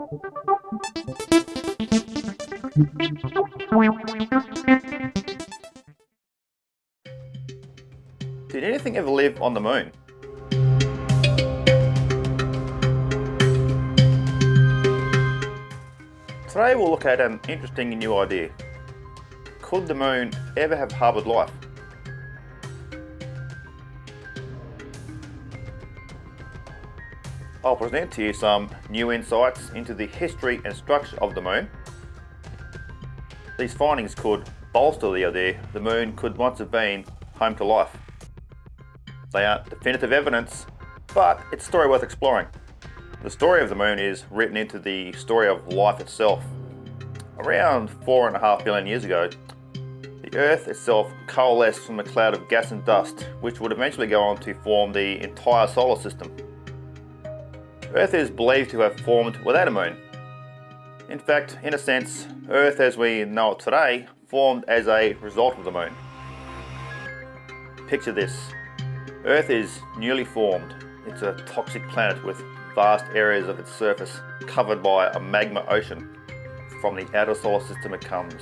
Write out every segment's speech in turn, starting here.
Did anything ever live on the moon? Today we'll look at an interesting new idea. Could the moon ever have harboured life? I'll present to you some new insights into the history and structure of the moon. These findings could bolster the idea the moon could once have been home to life. They aren't definitive evidence, but it's a story worth exploring. The story of the moon is written into the story of life itself. Around four and a half billion years ago, the Earth itself coalesced from a cloud of gas and dust, which would eventually go on to form the entire solar system. Earth is believed to have formed without a moon. In fact, in a sense, Earth as we know it today formed as a result of the moon. Picture this. Earth is newly formed. It's a toxic planet with vast areas of its surface covered by a magma ocean. From the outer solar system it comes.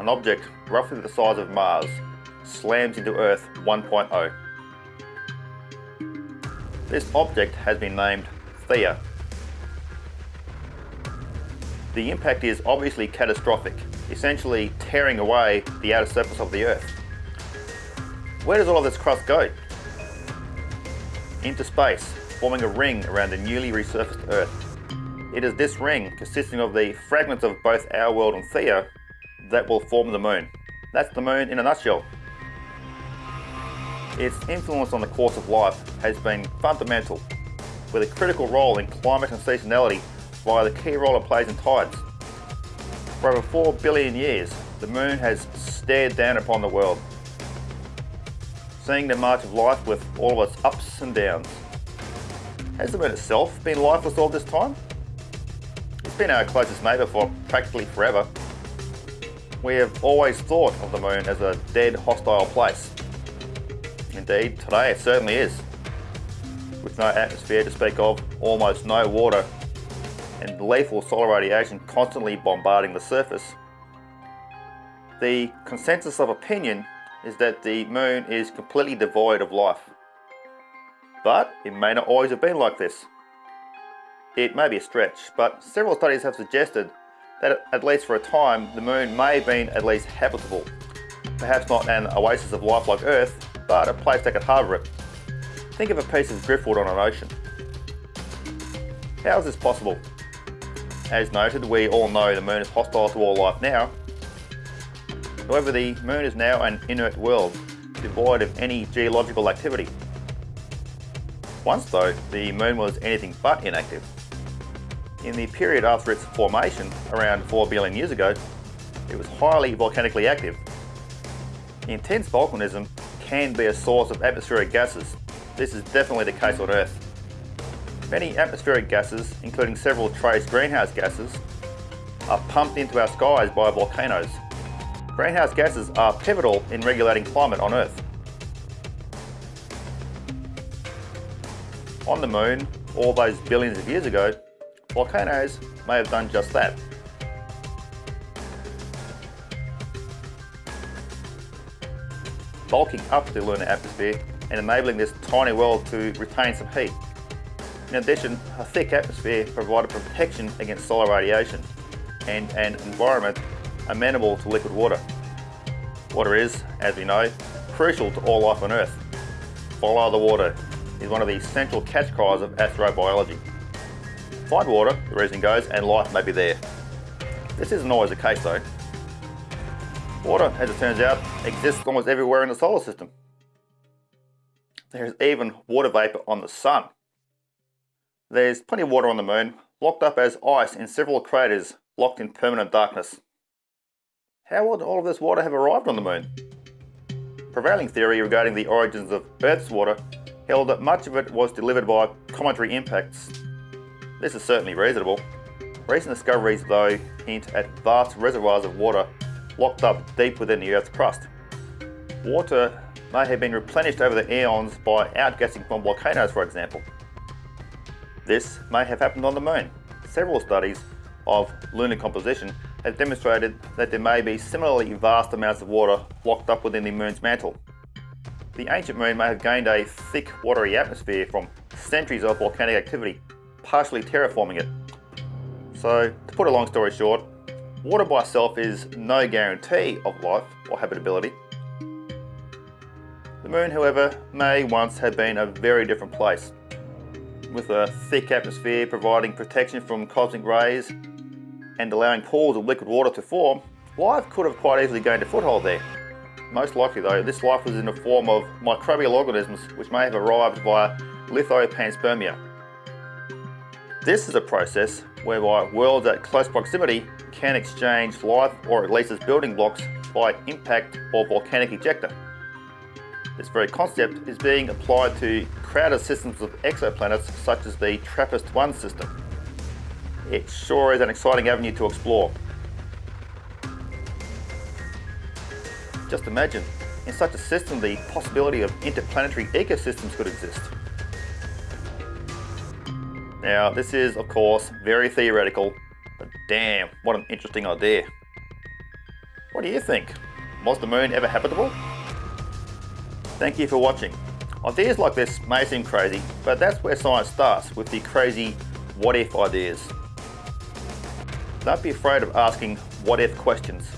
An object roughly the size of Mars slams into Earth 1.0. This object has been named The impact is obviously catastrophic, essentially tearing away the outer surface of the Earth. Where does all of this crust go? Into space, forming a ring around the newly resurfaced Earth. It is this ring, consisting of the fragments of both our world and Theia, that will form the Moon. That's the Moon in a nutshell. Its influence on the course of life has been fundamental, with a critical role in climate and seasonality via the key role it plays in tides. For over 4 billion years, the Moon has stared down upon the world, seeing the march of life with all of its ups and downs. Has the moon itself been lifeless all this time? It's been our closest neighbour for practically forever. We have always thought of the moon as a dead, hostile place. Indeed, today it certainly is. With no atmosphere to speak of, almost no water, and lethal solar radiation constantly bombarding the surface, the consensus of opinion is that the moon is completely devoid of life. But it may not always have been like this. It may be a stretch, but several studies have suggested that at least for a time, the moon may have been at least habitable. Perhaps not an oasis of life like Earth, but a place that could harbour it. Think of a piece of driftwood on an ocean. How is this possible? As noted, we all know the moon is hostile to all life now. However, the moon is now an inert world, devoid of any geological activity. Once though, the moon was anything but inactive. In the period after its formation, around 4 billion years ago, it was highly volcanically active. Intense volcanism can be a source of atmospheric gases. This is definitely the case on Earth. Many atmospheric gases, including several trace greenhouse gases, are pumped into our skies by volcanoes. Greenhouse gases are pivotal in regulating climate on Earth. On the moon, all those billions of years ago, volcanoes may have done just that. Bulking up the lunar atmosphere and enabling this tiny world to retain some heat. In addition, a thick atmosphere provided protection against solar radiation and an environment amenable to liquid water. Water is, as we know, crucial to all life on Earth. Follow the water is one of the central catch cries of astrobiology. Find water, the reason goes, and life may be there. This isn't always the case though. Water, as it turns out, exists almost everywhere in the solar system. There's even water vapour on the sun. There's plenty of water on the moon, locked up as ice in several craters locked in permanent darkness. How would all of this water have arrived on the moon? Prevailing theory regarding the origins of Earth's water held that much of it was delivered by cometary impacts. This is certainly reasonable. Recent discoveries though hint at vast reservoirs of water locked up deep within the Earth's crust. Water may have been replenished over the eons by outgassing from volcanoes for example. This may have happened on the moon, several studies of lunar composition has demonstrated that there may be similarly vast amounts of water locked up within the moon's mantle. The ancient moon may have gained a thick watery atmosphere from centuries of volcanic activity, partially terraforming it. So, to put a long story short, water by itself is no guarantee of life or habitability. The moon, however, may once have been a very different place, with a thick atmosphere providing protection from cosmic rays and allowing pools of liquid water to form, life could have quite easily gained a foothold there. Most likely though, this life was in the form of microbial organisms which may have arrived via lithopanspermia. This is a process whereby worlds at close proximity can exchange life or at least its building blocks by impact or volcanic ejecta. This very concept is being applied to crowded systems of exoplanets such as the TRAPPIST-1 system. It sure is an exciting avenue to explore. Just imagine, in such a system the possibility of interplanetary ecosystems could exist. Now this is of course very theoretical, but damn what an interesting idea. What do you think? Was the moon ever habitable? Thank you for watching. Ideas like this may seem crazy, but that's where science starts, with the crazy what if ideas. Don't be afraid of asking what if questions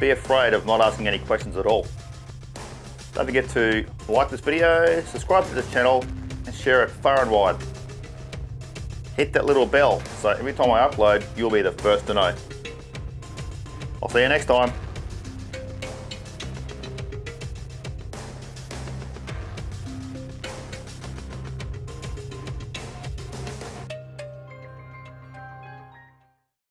be afraid of not asking any questions at all. Don't forget to like this video, subscribe to this channel and share it far and wide. Hit that little bell so every time I upload you'll be the first to know. I'll see you next time.